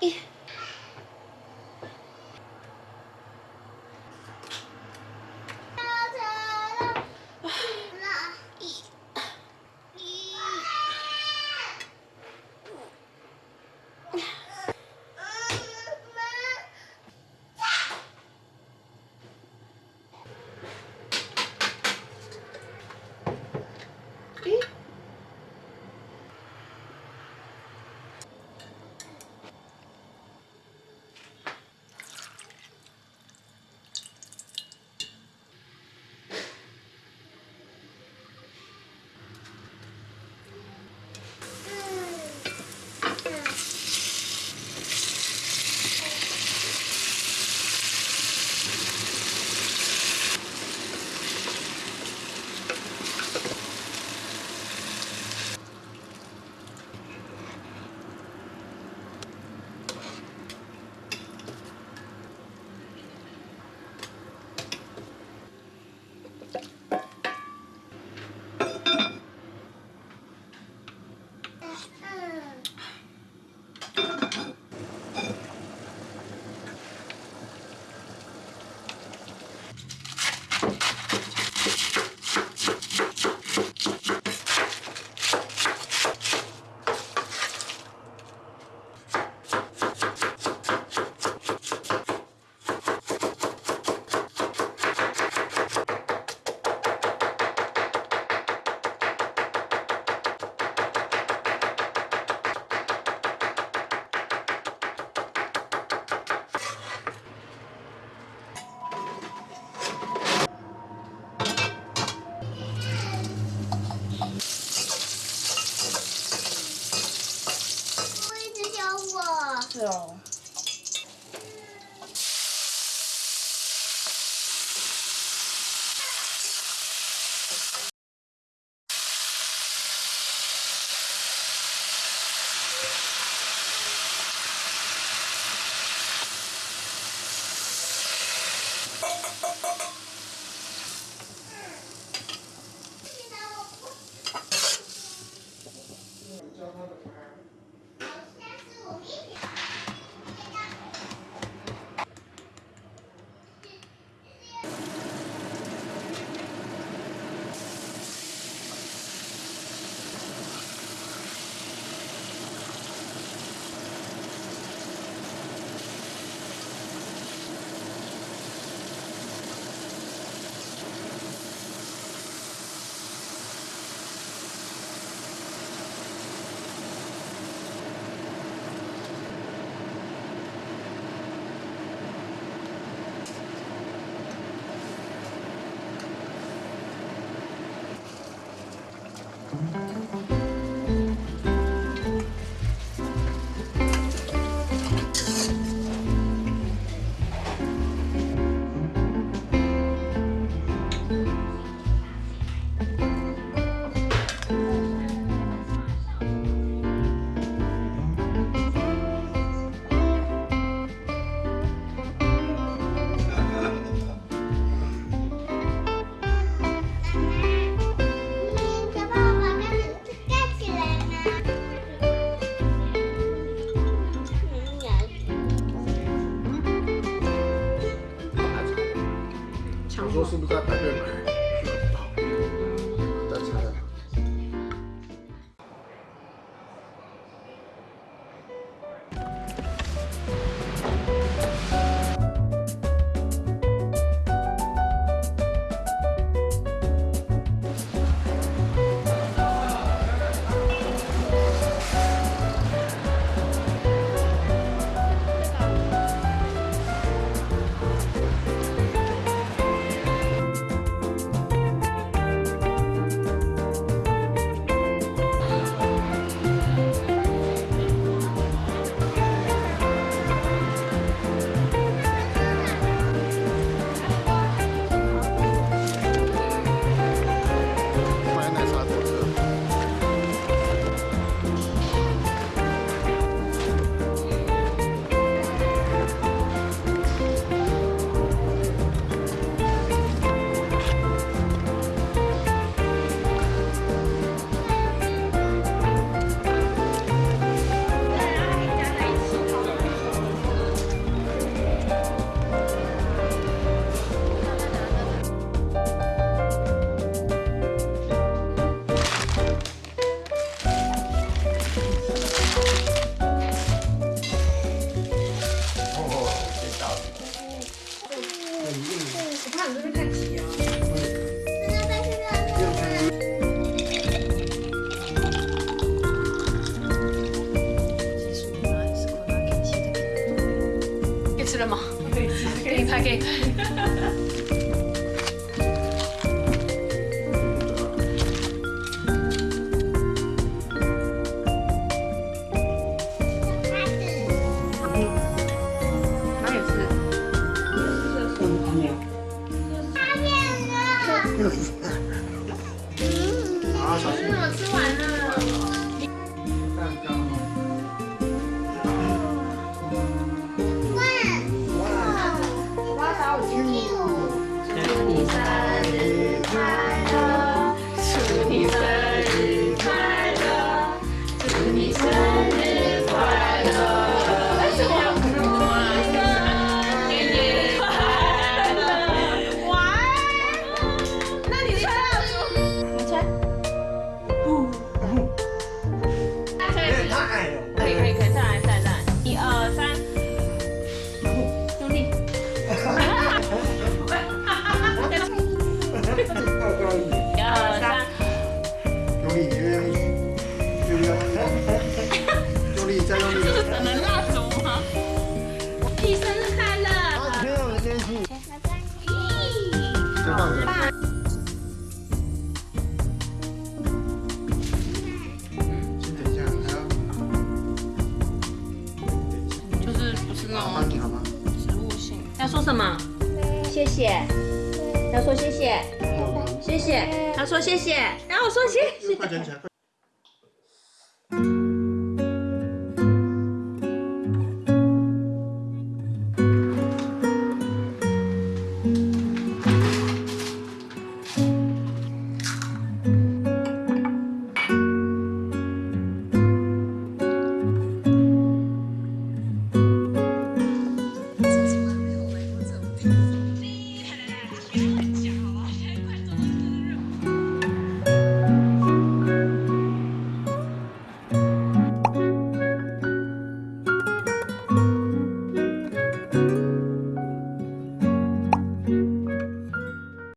一 Ah. 맛있어요. 吃吗？可以，可以拍，可以拍。要说什么？谢谢，要说谢谢，谢谢，他说谢谢，然后我说谢谢。快捡起来！快